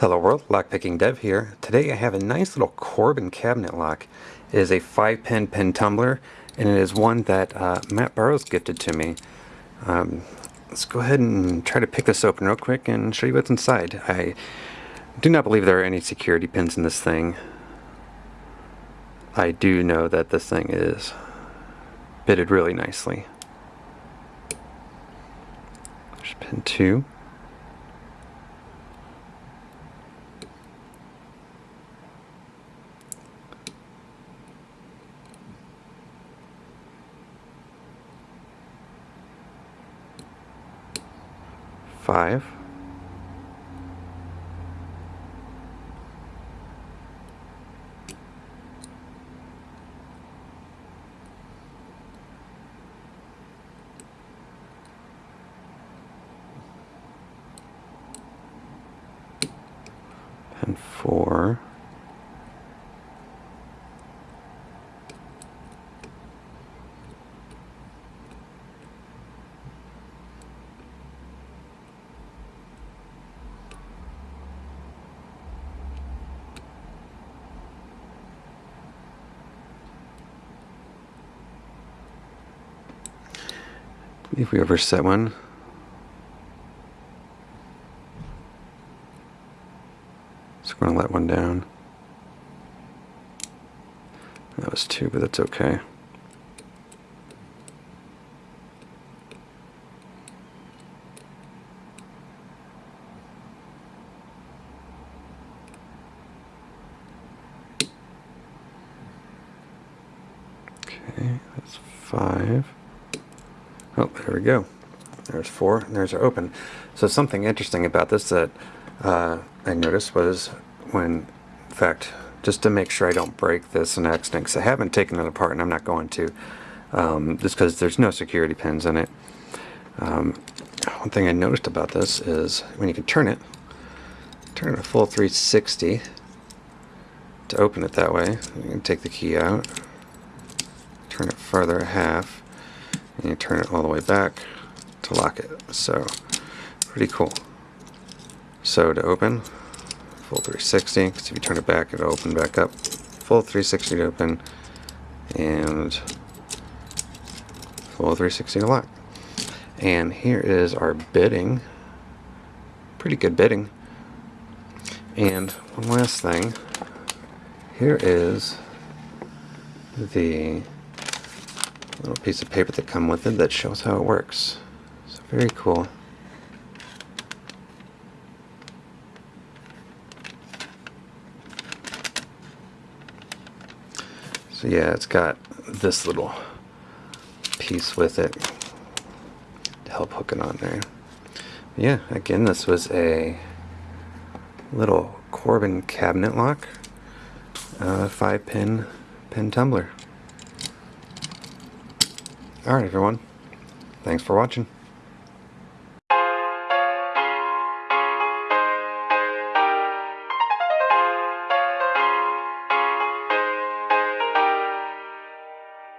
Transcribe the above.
Hello world, Lockpicking Dev here. Today I have a nice little Corbin cabinet lock. It is a 5 pin pin tumbler and it is one that uh, Matt Burrows gifted to me. Um, let's go ahead and try to pick this open real quick and show you what's inside. I do not believe there are any security pins in this thing. I do know that this thing is fitted really nicely. There's pin 2. Five. And four. If we ever set one. Going to let one down. That was two, but that's okay. Okay, that's five. Oh, there we go. There's four, and there's our open. So something interesting about this that uh, I noticed was when, in fact, just to make sure I don't break this in accident, because I haven't taken it apart and I'm not going to, um, just because there's no security pins in it. Um, one thing I noticed about this is when you can turn it, turn it a full 360 to open it that way. You can take the key out, turn it further half, and you turn it all the way back to lock it. So pretty cool. So to open, full 360, because if you turn it back, it'll open back up. Full 360 to open, and full 360 to lock. And here is our bitting. Pretty good bitting. And one last thing. Here is the little piece of paper that come with it that shows how it works. So very cool. So yeah, it's got this little piece with it to help hook it on there. Yeah, again, this was a little Corbin cabinet lock, uh, five pin pin tumbler. Alright everyone, thanks for watching.